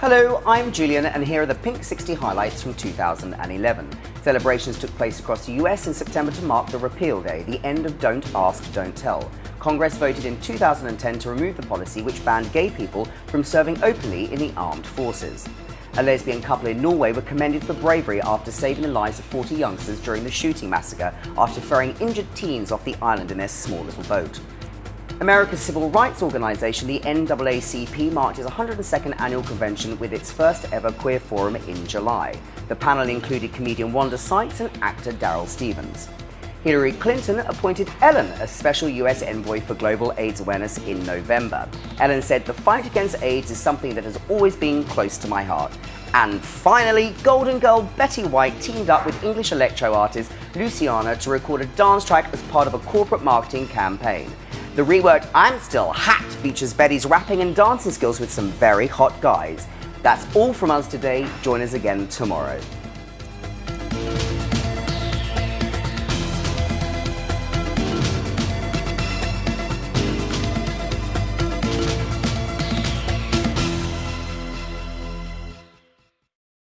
Hello, I'm Julian and here are the Pink 60 highlights from 2011. Celebrations took place across the US in September to mark the repeal day, the end of Don't Ask, Don't Tell. Congress voted in 2010 to remove the policy which banned gay people from serving openly in the armed forces. A lesbian couple in Norway were commended for bravery after saving the lives of 40 youngsters during the shooting massacre after ferrying injured teens off the island in their small little boat. America's civil rights organization, the NAACP, marked its 102nd annual convention with its first ever queer forum in July. The panel included comedian Wanda Sykes and actor Daryl Stephens. Hillary Clinton appointed Ellen as special US envoy for global AIDS awareness in November. Ellen said the fight against AIDS is something that has always been close to my heart. And finally, Golden Girl Betty White teamed up with English electro artist Luciana to record a dance track as part of a corporate marketing campaign. The reworked I'm Still Hot features Betty's rapping and dancing skills with some very hot guys. That's all from us today. Join us again tomorrow.